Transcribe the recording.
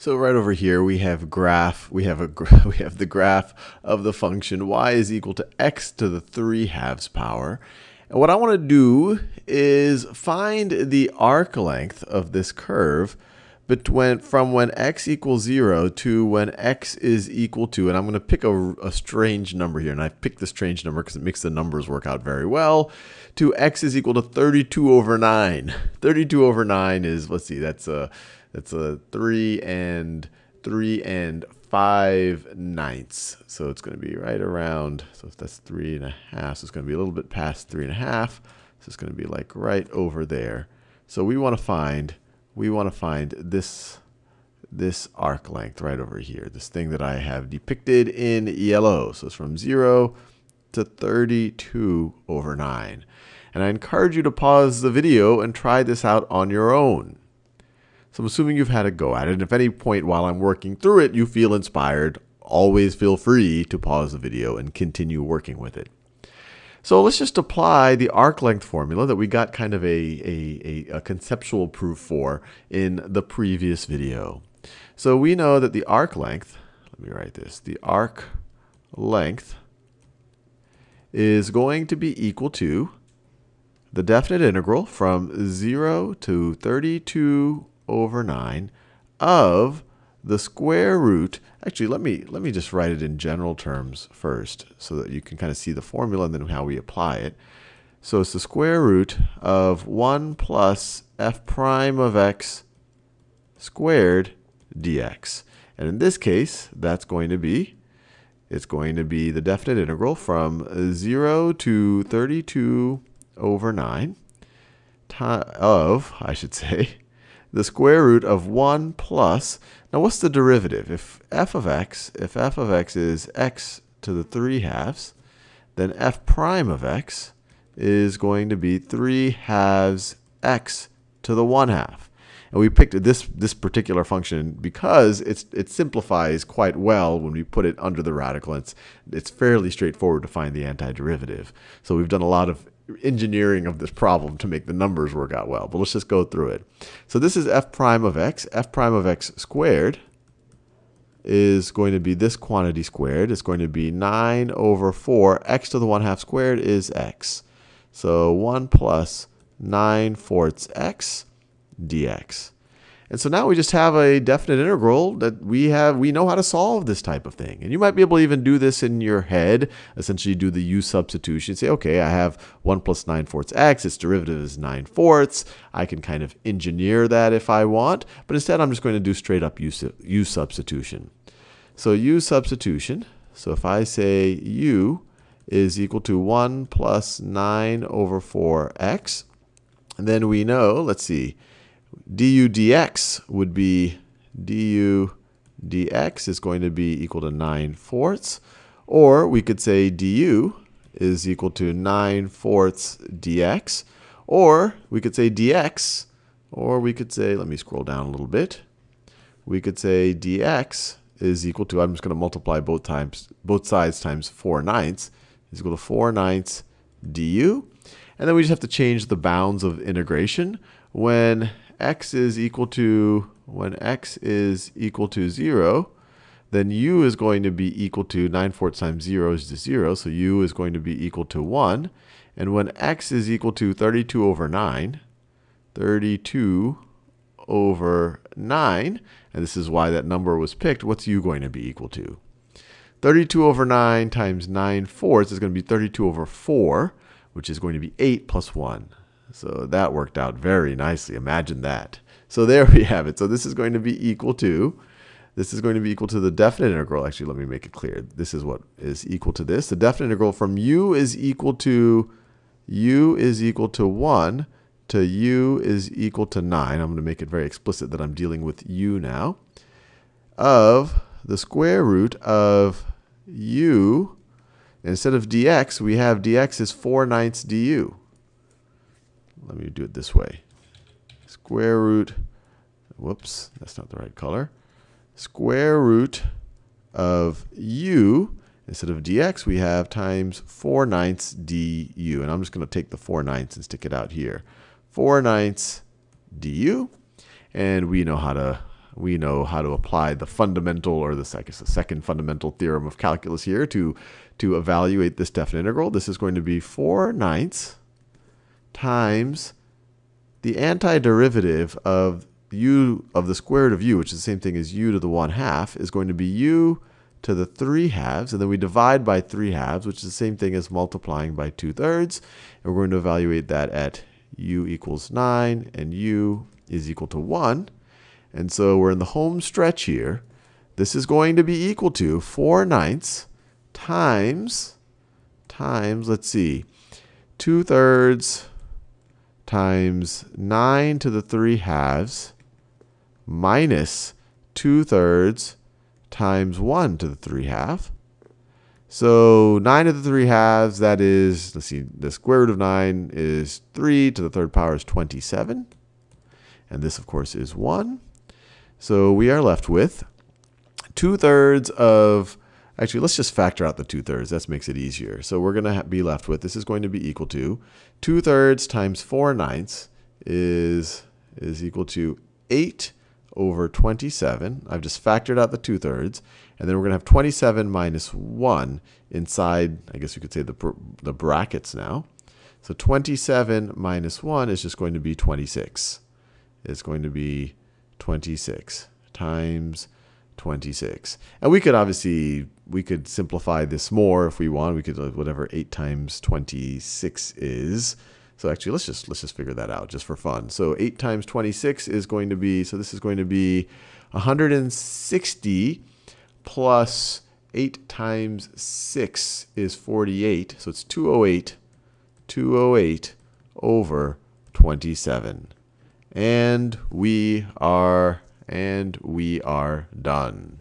So right over here we have graph, we have a we have the graph of the function y is equal to x to the 3 halves power. And what I want to do is find the arc length of this curve between from when x equals 0 to when x is equal to, and I'm going to pick a, a strange number here, and I picked the strange number because it makes the numbers work out very well, to x is equal to 32 over 9. 32 over 9 is, let's see, that's a that's a three and three and five ninths. So it's going to be right around, so if that's three and a half. So it's going to be a little bit past three and a half. So it's going to be like right over there. So we want to find, we want to find this, this arc length right over here. This thing that I have depicted in yellow. So it's from zero to 32 over 9. And I encourage you to pause the video and try this out on your own. So I'm assuming you've had a go at it. And if any point while I'm working through it, you feel inspired, always feel free to pause the video and continue working with it. So let's just apply the arc length formula that we got kind of a, a, a, a conceptual proof for in the previous video. So we know that the arc length, let me write this, the arc length is going to be equal to the definite integral from 0 to 32 over 9 of the square root. Actually, let me, let me just write it in general terms first so that you can kind of see the formula and then how we apply it. So it's the square root of 1 plus f prime of x squared dx. And in this case, that's going to be, it's going to be the definite integral from 0 to 32 over 9 of, I should say, the square root of 1 plus, now what's the derivative? If f of x, if f of x is x to the 3 halves, then f prime of x is going to be 3 halves x to the 1 half. And we picked this, this particular function because it's, it simplifies quite well when we put it under the radical. It's, it's fairly straightforward to find the antiderivative. So we've done a lot of engineering of this problem to make the numbers work out well. But let's just go through it. So this is f prime of x. f prime of x squared is going to be this quantity squared. It's going to be 9 over 4. x to the 1 half squared is x. So 1 plus 9 fourths x dx. And so now we just have a definite integral that we have, we know how to solve this type of thing. And you might be able to even do this in your head, essentially do the u substitution. Say, okay, I have 1 plus 9 fourths x, its derivative is 9 fourths. I can kind of engineer that if I want, but instead I'm just going to do straight up u, u substitution. So u substitution, so if I say u is equal to 1 plus 9 over 4x, and then we know, let's see, du dx would be du dx is going to be equal to 9 fourths. Or we could say du is equal to 9 fourths dx. Or we could say dx, or we could say, let me scroll down a little bit. We could say dx is equal to, I'm just going to multiply both times, both sides times 4 ninths, is equal to 4 ninths du. And then we just have to change the bounds of integration when x is equal to, when x is equal to 0, then u is going to be equal to 9 fourths times 0 is 0, so u is going to be equal to 1. And when x is equal to 32 over 9, 32 over 9, and this is why that number was picked, what's u going to be equal to? 32 over 9 times 9 fourths is going to be 32 over 4, which is going to be 8 plus 1. So that worked out very nicely. Imagine that. So there we have it. So this is going to be equal to, this is going to be equal to the definite integral. Actually, let me make it clear. This is what is equal to this. The definite integral from u is equal to, u is equal to 1 to u is equal to 9. I'm going to make it very explicit that I'm dealing with u now. Of the square root of u, instead of dx, we have dx is 4 ninths du. Let me do it this way. Square root, whoops, that's not the right color. Square root of u, instead of dx, we have times 4 ninths du. And I'm just going to take the 4 ninths and stick it out here. 4 ninths du. And we know how to we know how to apply the fundamental, or the, I guess the second fundamental theorem of calculus here to, to evaluate this definite integral. This is going to be 4 ninths times the antiderivative of u of the square root of u, which is the same thing as u to the 1 half, is going to be u to the 3 halves. And then we divide by 3 halves, which is the same thing as multiplying by 2 thirds. And we're going to evaluate that at u equals 9 and u is equal to 1. And so we're in the home stretch here. This is going to be equal to 4 ninths times, times, let's see, 2 thirds times 9 to the 3 halves minus 2 thirds times 1 to the 3 half. So 9 to the 3 halves, that is, let's see, the square root of 9 is 3 to the third power is 27. And this, of course, is 1. So we are left with 2 thirds of, actually, let's just factor out the 2 thirds. That makes it easier. So we're going to be left with, this is going to be equal to 2 thirds times 4 ninths is, is equal to 8 over 27. I've just factored out the 2 thirds. And then we're going to have 27 minus 1 inside, I guess you could say, the, the brackets now. So 27 minus 1 is just going to be 26. It's going to be 26 times 26. And we could obviously, we could simplify this more if we want. We could, whatever 8 times 26 is. So actually, let's just, let's just figure that out just for fun. So 8 times 26 is going to be, so this is going to be 160 plus 8 times 6 is 48. So it's 208, 208 over 27. And we are and we are done.